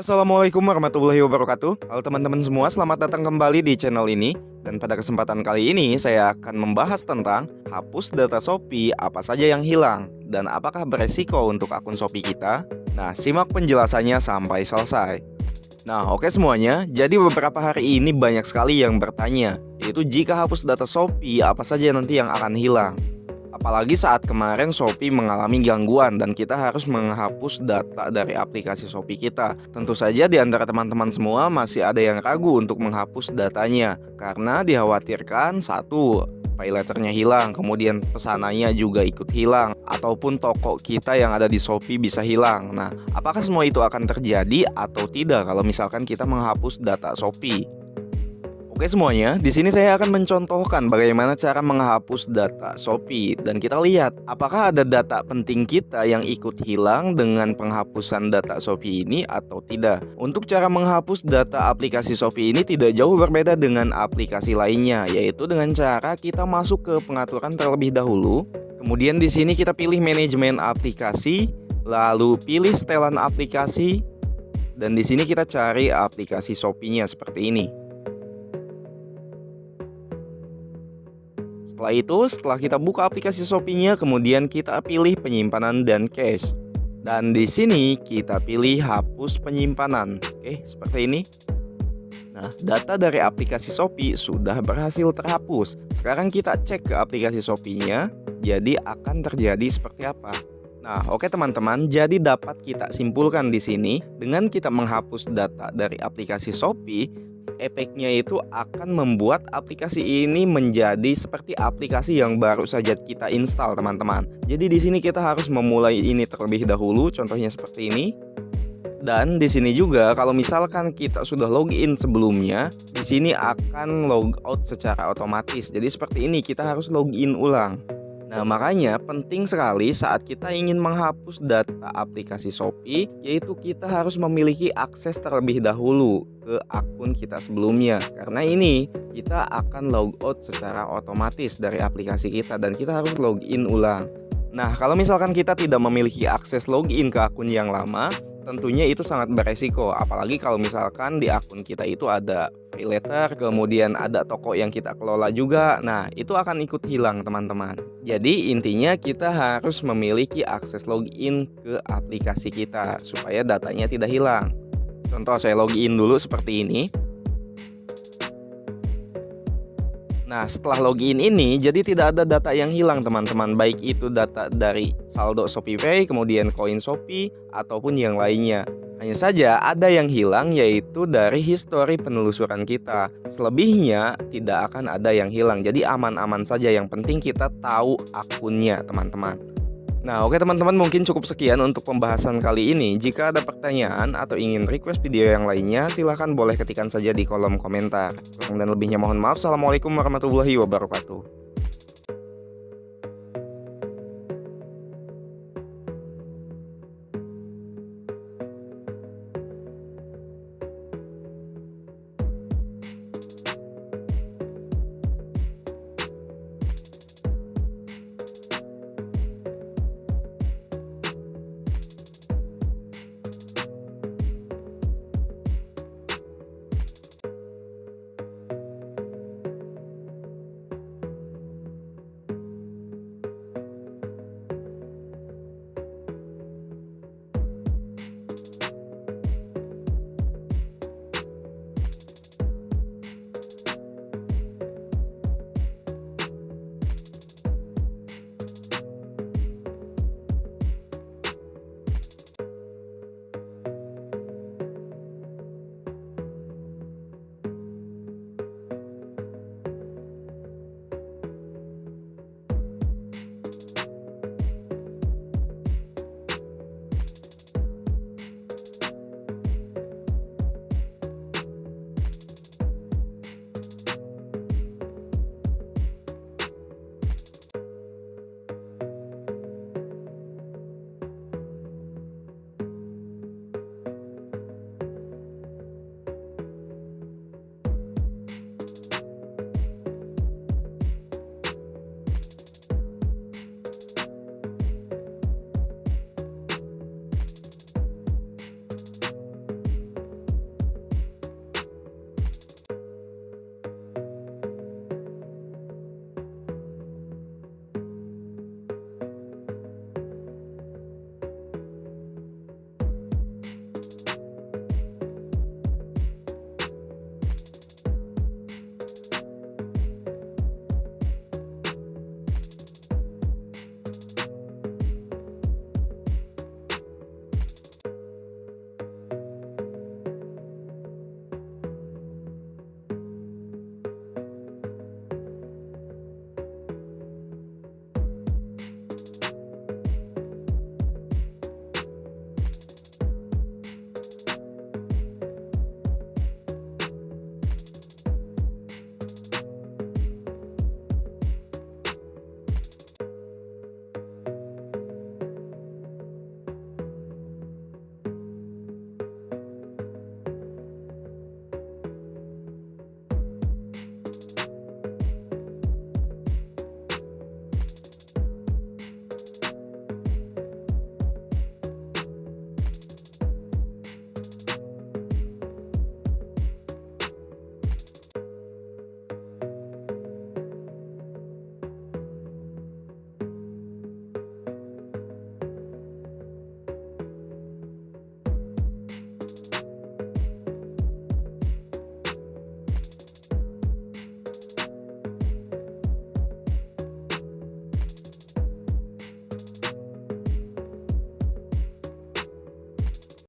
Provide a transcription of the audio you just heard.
Assalamualaikum warahmatullahi wabarakatuh. Halo teman-teman semua, selamat datang kembali di channel ini. Dan pada kesempatan kali ini saya akan membahas tentang Hapus data Shopee apa saja yang hilang Dan apakah beresiko untuk akun Shopee kita. Nah simak penjelasannya sampai selesai. Nah oke semuanya, jadi beberapa hari ini banyak sekali yang bertanya Yaitu jika hapus data Shopee apa saja nanti yang akan hilang Apalagi saat kemarin Shopee mengalami gangguan dan kita harus menghapus data dari aplikasi Shopee kita. Tentu saja di antara teman-teman semua masih ada yang ragu untuk menghapus datanya karena dikhawatirkan satu pay letternya hilang, kemudian pesanannya juga ikut hilang, ataupun toko kita yang ada di Shopee bisa hilang. Nah, apakah semua itu akan terjadi atau tidak kalau misalkan kita menghapus data Shopee? Oke semuanya, di sini saya akan mencontohkan bagaimana cara menghapus data Shopee dan kita lihat apakah ada data penting kita yang ikut hilang dengan penghapusan data Shopee ini atau tidak. Untuk cara menghapus data aplikasi Shopee ini tidak jauh berbeda dengan aplikasi lainnya, yaitu dengan cara kita masuk ke pengaturan terlebih dahulu. Kemudian di sini kita pilih manajemen aplikasi, lalu pilih setelan aplikasi, dan di sini kita cari aplikasi Shopee-nya seperti ini. Setelah itu, setelah kita buka aplikasi Shopee-nya, kemudian kita pilih penyimpanan dan cache. Dan di sini kita pilih hapus penyimpanan. Oke, seperti ini. Nah, data dari aplikasi Shopee sudah berhasil terhapus. Sekarang kita cek ke aplikasi Shopee-nya, jadi akan terjadi seperti apa. Nah, oke teman-teman, jadi dapat kita simpulkan di sini dengan kita menghapus data dari aplikasi Shopee, efeknya itu akan membuat aplikasi ini menjadi seperti aplikasi yang baru saja kita install teman-teman. Jadi di sini kita harus memulai ini terlebih dahulu, contohnya seperti ini. Dan di sini juga kalau misalkan kita sudah login sebelumnya, di sini akan logout secara otomatis. Jadi seperti ini kita harus login ulang. Nah, makanya penting sekali saat kita ingin menghapus data aplikasi Shopee, yaitu kita harus memiliki akses terlebih dahulu ke akun kita sebelumnya. Karena ini kita akan logout secara otomatis dari aplikasi kita dan kita harus login ulang. Nah, kalau misalkan kita tidak memiliki akses login ke akun yang lama, tentunya itu sangat beresiko. Apalagi kalau misalkan di akun kita itu ada pay letter kemudian ada toko yang kita kelola juga. Nah itu akan ikut hilang teman-teman. Jadi intinya kita harus memiliki akses login ke aplikasi kita supaya datanya tidak hilang. Contoh saya login dulu seperti ini Nah, setelah login ini, jadi tidak ada data yang hilang teman-teman, baik itu data dari saldo ShopeePay, kemudian koin Shopee, ataupun yang lainnya. Hanya saja ada yang hilang yaitu dari histori penelusuran kita. Selebihnya tidak akan ada yang hilang, jadi aman-aman saja. Yang penting kita tahu akunnya teman-teman. Nah oke teman-teman mungkin cukup sekian untuk pembahasan kali ini. Jika ada pertanyaan atau ingin request video yang lainnya silahkan boleh ketikkan saja di kolom komentar. Dan lebihnya mohon maaf. Assalamualaikum warahmatullahi wabarakatuh